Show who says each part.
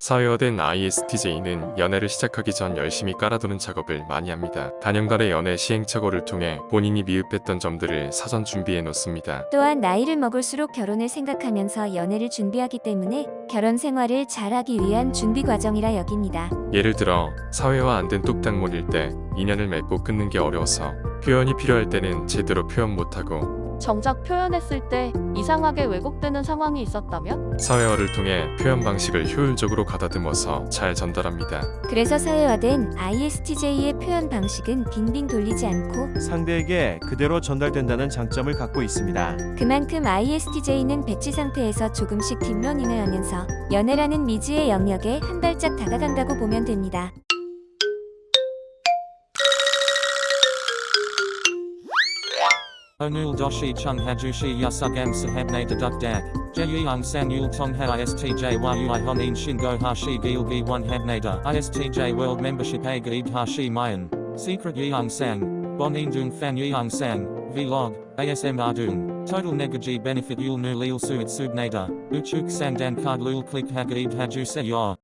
Speaker 1: 사회화된 ISTJ는 연애를 시작하기 전 열심히 깔아두는 작업을 많이 합니다. 단연간의 연애 시행착오를 통해 본인이 미흡했던 점들을 사전 준비해 놓습니다.
Speaker 2: 또한 나이를 먹을수록 결혼을 생각하면서 연애를 준비하기 때문에 결혼 생활을 잘하기 위한 준비 과정이라 여깁니다.
Speaker 1: 예를 들어 사회화 안 된 뚝딱몬일 때 인연을 맺고 끊는 게 어려워서 표현이 필요할 때는 제대로 표현 못하고
Speaker 3: 정작 표현했을 때 이상하게 왜곡되는 상황이 있었다면?
Speaker 1: 사회화를 통해 표현 방식을 효율적으로 가다듬어서 잘 전달합니다.
Speaker 2: 그래서 사회화된 ISTJ의 표현 방식은 빙빙 돌리지 않고
Speaker 4: 상대에게 그대로 전달된다는 장점을 갖고 있습니다.
Speaker 2: 그만큼 ISTJ는 배치 상태에서 조금씩 뒷러닝을 하면서 연애라는 미지의 영역에 한 발짝 다가간다고 보면 됩니다.
Speaker 5: Onul doshi chung hajushi yasugam sahabne deduk dak. Jeyung san yul tong ha istj yui honin shingo hashi gilgi one habnada. Istj world membership a gaib hashi mayan. Secret yeung sang. Bonin dung fan yeung sang. Vlog. ASM ardung. Total negaji benefit yul nu lil suit subnada. Uchuk sang dan card lul click ha gaib haju se yor.